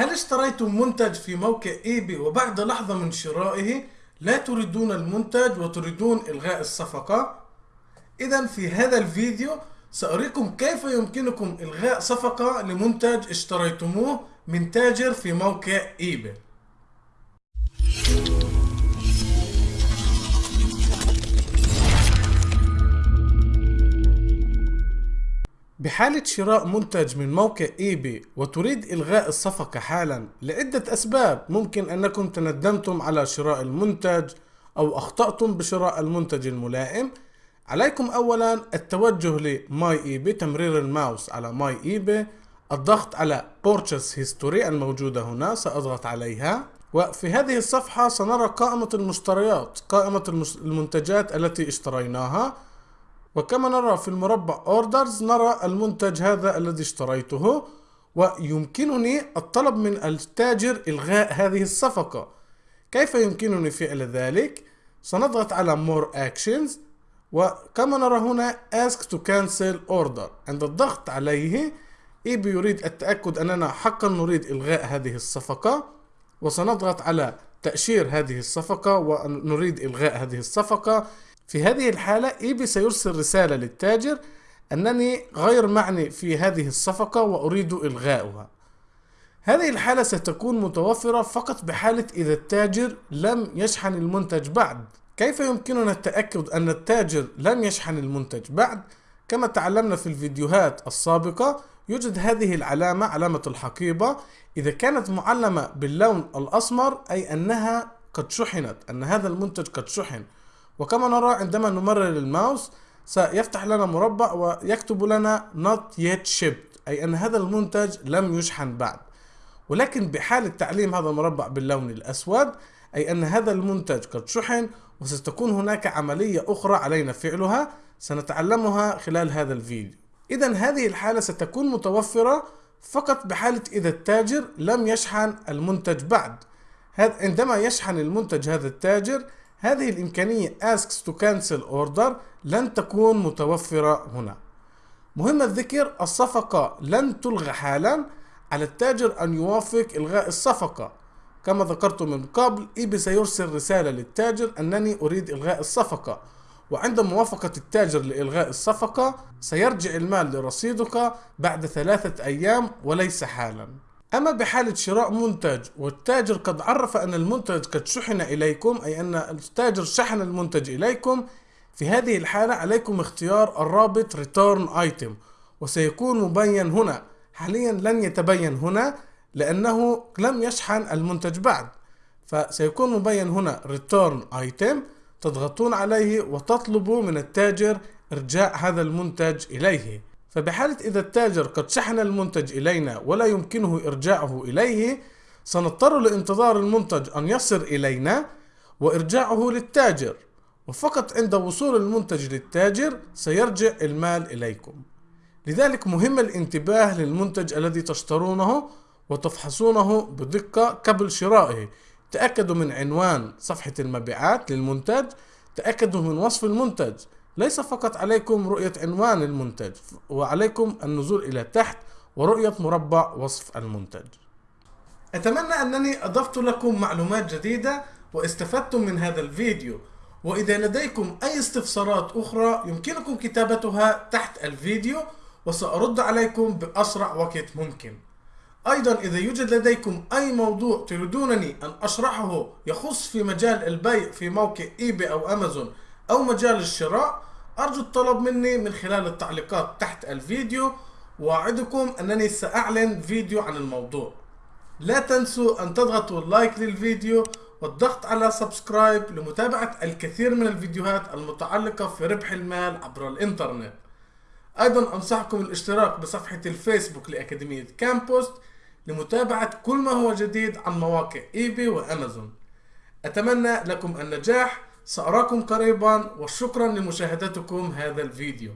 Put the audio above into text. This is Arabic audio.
هل اشتريتم منتج في موقع ايباي وبعد لحظة من شرائه لا تريدون المنتج وتريدون إلغاء الصفقة؟ إذا في هذا الفيديو سأريكم كيف يمكنكم إلغاء صفقة لمنتج اشتريتموه من تاجر في موقع ايباي بحالة شراء منتج من موقع ايباي وتريد إلغاء الصفقة حالا لعدة أسباب ممكن أنكم تندمتم على شراء المنتج أو أخطأتم بشراء المنتج الملائم. عليكم أولا التوجه ل My eBay تمرير الماوس على My eBay الضغط على Purchase History الموجودة هنا سأضغط عليها. وفي هذه الصفحة سنرى قائمة المشتريات قائمة المنتجات التي اشتريناها. وكما نرى في المربع اوردرز نرى المنتج هذا الذي اشتريته ويمكنني الطلب من التاجر إلغاء هذه الصفقة. كيف يمكنني فعل ذلك؟ سنضغط على More Actions وكما نرى هنا Ask to Cancel Order. عند الضغط عليه إيبي يريد التأكد أننا حقا نريد إلغاء هذه الصفقة وسنضغط على تأشير هذه الصفقة ونريد إلغاء هذه الصفقة. في هذه الحالة إيبي سيرسل رسالة للتاجر أنني غير معني في هذه الصفقة وأريد إلغاؤها. هذه الحالة ستكون متوفرة فقط بحالة إذا التاجر لم يشحن المنتج بعد. كيف يمكننا التأكد أن التاجر لم يشحن المنتج بعد؟ كما تعلمنا في الفيديوهات السابقة يوجد هذه العلامة علامة الحقيبة إذا كانت معلمة باللون الأسمر أي أنها قد شحنت أن هذا المنتج قد شحن. وكما نرى عندما نمرر الماوس سيفتح لنا مربع ويكتب لنا not yet shipped أي أن هذا المنتج لم يشحن بعد. ولكن بحالة تعليم هذا المربع باللون الأسود أي أن هذا المنتج قد شحن وستكون هناك عملية أخرى علينا فعلها سنتعلمها خلال هذا الفيديو. إذا هذه الحالة ستكون متوفرة فقط بحالة إذا التاجر لم يشحن المنتج بعد. عندما يشحن المنتج هذا التاجر هذه الإمكانية asks to cancel order لن تكون متوفرة هنا. مهم الذكر الصفقة لن تلغى حالا على التاجر أن يوافق إلغاء الصفقة. كما ذكرت من قبل إيبي سيرسل رسالة للتاجر أنني أريد إلغاء الصفقة. وعند موافقة التاجر لإلغاء الصفقة سيرجع المال لرصيدك بعد ثلاثة أيام وليس حالا. أما بحالة شراء منتج والتاجر قد عرف أن المنتج قد شحن إليكم أي أن التاجر شحن المنتج إليكم في هذه الحالة عليكم اختيار الرابط Return Item وسيكون مبين هنا. حاليا لن يتبين هنا لأنه لم يشحن المنتج بعد. فسيكون مبين هنا Return Item تضغطون عليه وتطلبوا من التاجر إرجاع هذا المنتج إليه. فبحالة إذا التاجر قد شحن المنتج إلينا ولا يمكنه إرجاعه إليه سنضطر لانتظار المنتج أن يصل إلينا وإرجاعه للتاجر وفقط عند وصول المنتج للتاجر سيرجع المال إليكم. لذلك مهم الانتباه للمنتج الذي تشترونه وتفحصونه بدقة قبل شرائه. تأكدوا من عنوان صفحة المبيعات للمنتج تأكدوا من وصف المنتج ليس فقط عليكم رؤية عنوان المنتج وعليكم النزول إلى تحت ورؤية مربع وصف المنتج. أتمنى أنني أضفت لكم معلومات جديدة واستفدتم من هذا الفيديو. وإذا لديكم أي استفسارات أخرى يمكنكم كتابتها تحت الفيديو وسأرد عليكم بأسرع وقت ممكن. أيضا إذا يوجد لديكم أي موضوع تريدونني أن أشرحه يخص في مجال البيع في موقع إيباي أو أمازون أو مجال الشراء أرجو الطلب مني من خلال التعليقات تحت الفيديو وأعدكم أنني سأعمل فيديو عن الموضوع. لا تنسوا أن تضغطوا like للفيديو والضغط على subscribe لمتابعة الكثير من الفيديوهات المتعلقة في ربح المال عبر الإنترنت. أيضا أنصحكم الاشتراك بصفحة الفيسبوك لأكاديمية كامبوست لمتابعة كل ما هو جديد عن مواقع إيباي وأمازون. أتمنى لكم النجاح سأراكم قريبا وشكرا لمشاهدتكم هذا الفيديو.